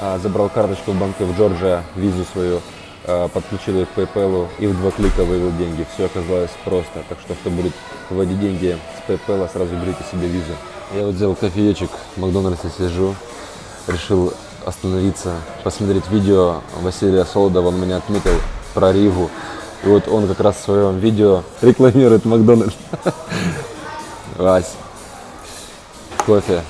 а, забрал карточку в банке в Джорджия, визу свою, а, подключил ее к PayPal и в два клика вывел деньги. Все оказалось просто. Так что, кто будет вводить деньги с PayPal, сразу берите себе визу. Я вот взял кофеечек, в Макдональдсе сижу, решил остановиться, посмотреть видео Василия Солодова, он меня отметил про Ригу. И вот он как раз в своем видео рекламирует Макдональдс. Вась, кофе.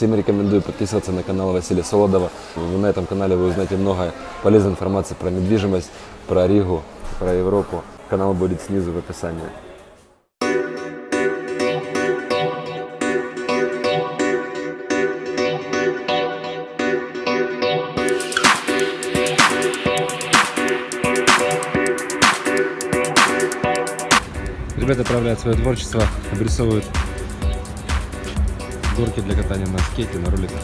Всем рекомендую подписываться на канал Василия Солодова. Вы На этом канале вы узнаете много полезной информации про недвижимость, про Ригу, про Европу. Канал будет снизу в описании. Ребята проявляют свое творчество, обрисовывают горки для катания на скейте, на роликах.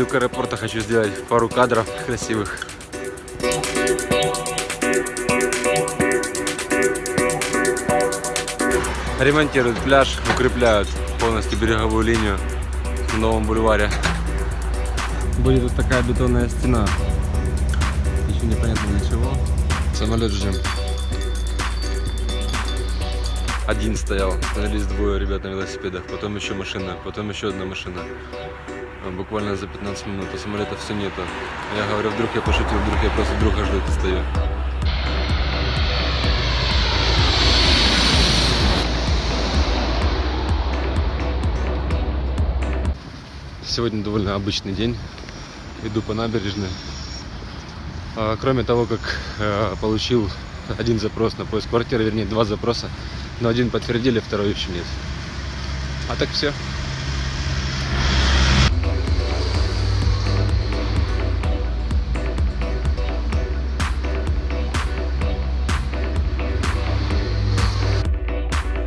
Иду к аэропорту, хочу сделать пару кадров красивых. Ремонтируют пляж, укрепляют полностью береговую линию на новом бульваре. Будет вот такая бетонная стена. Еще непонятно для чего. Самолет ждем. Один стоял, становились двое ребят на велосипедах, потом еще машина, потом еще одна машина. А, Буквально за 15 минут, а самолета все нету. Я говорю, вдруг я пошутил, вдруг я просто друга жду стою. Сегодня довольно обычный день. Иду по набережной. А, Кроме того, как э, получил один запрос на поиск квартиры, вернее два запроса, но один подтвердили, второй еще нет. А так все.